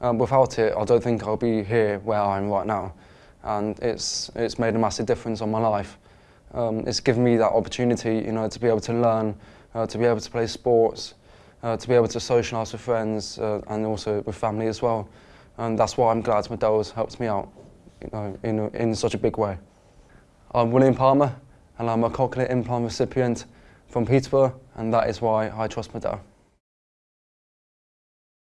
Um, without it, I don't think I'll be here where I am right now. And it's, it's made a massive difference on my life. Um, it's given me that opportunity, you know, to be able to learn, uh, to be able to play sports, uh, to be able to socialise with friends uh, and also with family as well. And that's why I'm glad MED-EL has helped me out, you know, in, in such a big way. I'm William Palmer, and I'm a cochlear implant recipient from Peterborough, and that is why I trust MED-EL.